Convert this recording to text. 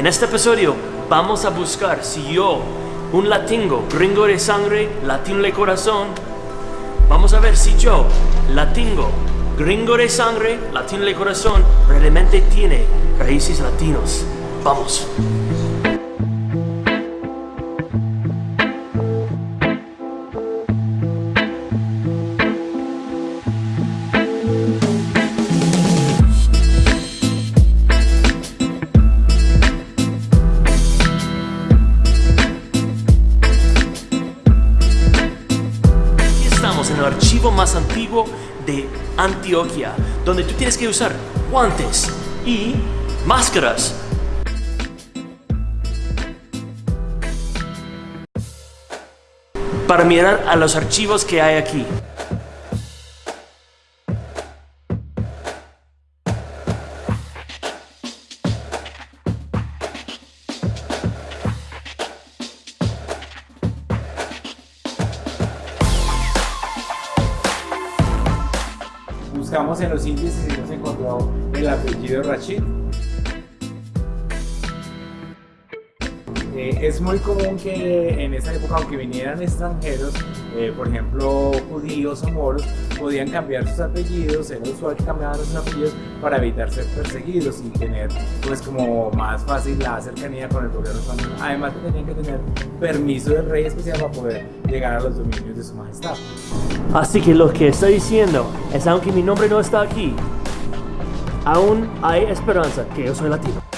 En este episodio vamos a buscar si yo, un latino, gringo de sangre, latino de corazón, vamos a ver si yo, latino, gringo de sangre, latino de corazón, realmente tiene raíces latinos. Vamos. Archivo más antiguo de Antioquia, donde tú tienes que usar guantes y máscaras. Para mirar a los archivos que hay aquí. Buscamos en los índices y nos encontró el apellido Rachid. Eh, es muy común que en esa época, aunque vinieran extranjeros, eh, por ejemplo judíos o moros, podían cambiar sus apellidos, era usual que cambiaban sus apellidos para evitar ser perseguidos y tener pues como más fácil la cercanía con el gobierno español. Además tenían que tener permiso del rey especial para poder llegar a los dominios de su majestad. Así que lo que está diciendo es aunque mi nombre no está aquí, aún hay esperanza que yo soy latino.